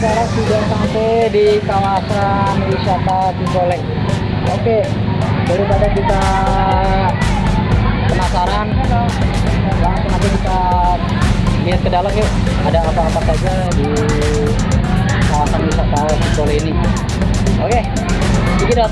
sekarang sudah sampai di kawasan wisata Cikole. Oke, daripada kita penasaran, langsung aja kita lihat ke dalam yuk. Ada apa-apa saja di kawasan wisata Cikole ini. Oke. Udah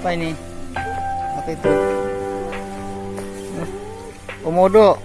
Apa ini? Apa itu? Komodo.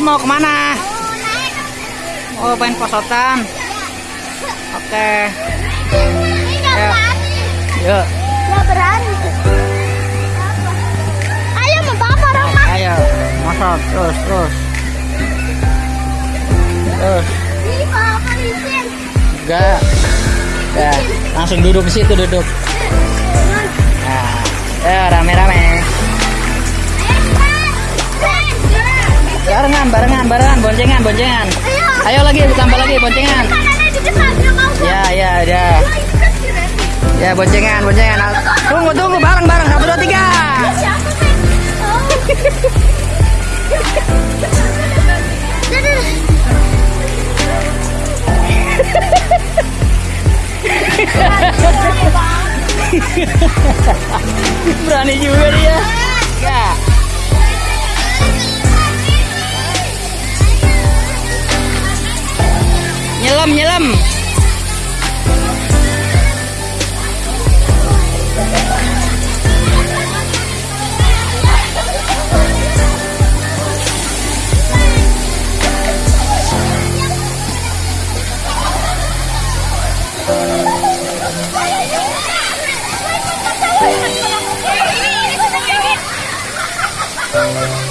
Imut mau ke mana? Oh, pengen posotan. Oke. Ya. Yuk, Nggak berani. Ayo membawa orang mah. ayo. Mosot terus, terus. Terus. Ini bapak izin. Enggak. Ya, langsung duduk di situ duduk. Nah, ya rame-rame. Barengan, barengan, barengan, boncengan, boncengan. Ayo. Ayo lagi, tambah lagi boncengan. Ya, ya, ya. Ya, boncengan, boncengan. Tunggu, tunggu, bareng, bareng. Satu, dua, tiga. Berani juga dia. Ya. Nyelam, nyelam. YouTube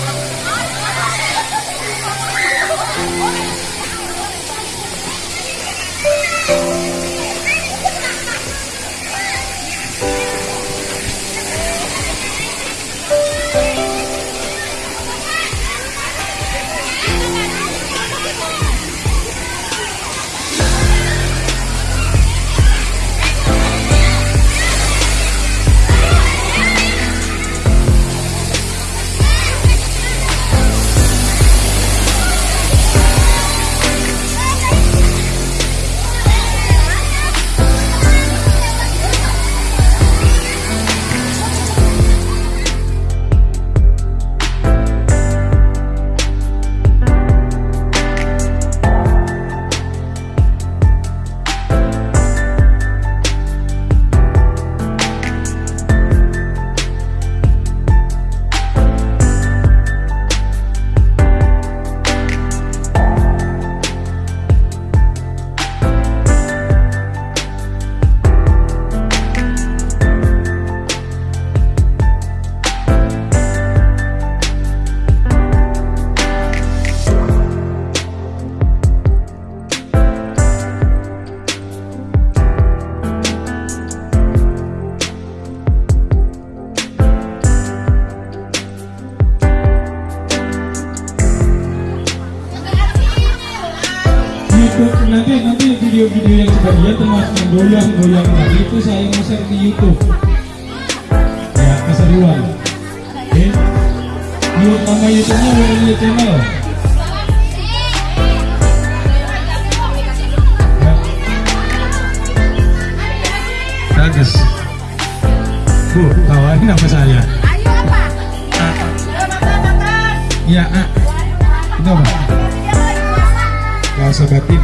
video-video yang sebagian termasuk yang goyang-goyang tadi itu saya mau share di YouTube ya keseruan oke YouTube nama YouTube-nya Willy Channel ya. bagus bu tawarin nama saya Ayo apa? ya ah. itu apa Kuasa batin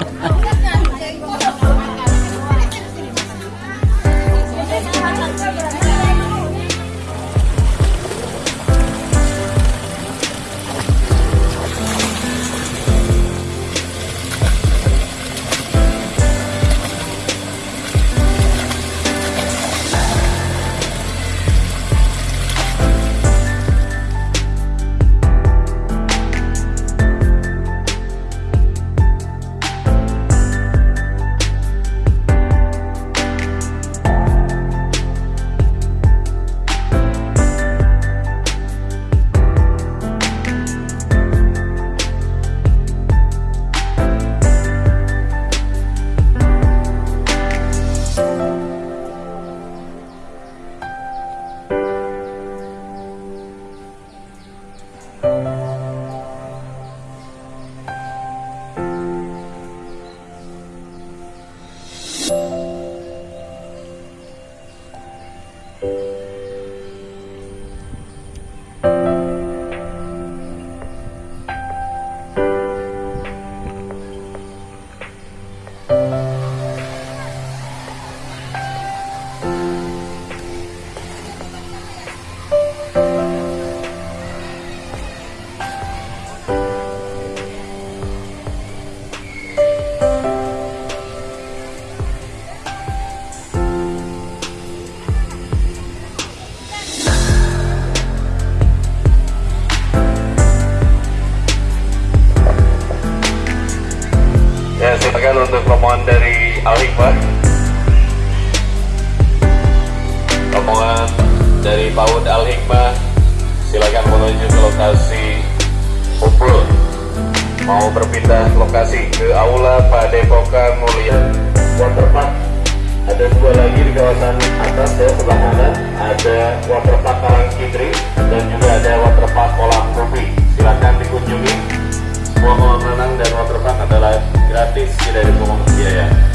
dari PAUD Al Hikmah. Silakan menuju ke lokasi kumpul. Mau berpindah lokasi ke Aula Padepokan Mulia. Waterpark ada dua lagi di kawasan atas ya sebelah kanan ada Waterpark Karang Kidri dan juga ada Waterpark Kolam Kopi. Silakan dikunjungi. Semua kolam renang dan waterpark adalah gratis tidak dipungut biaya.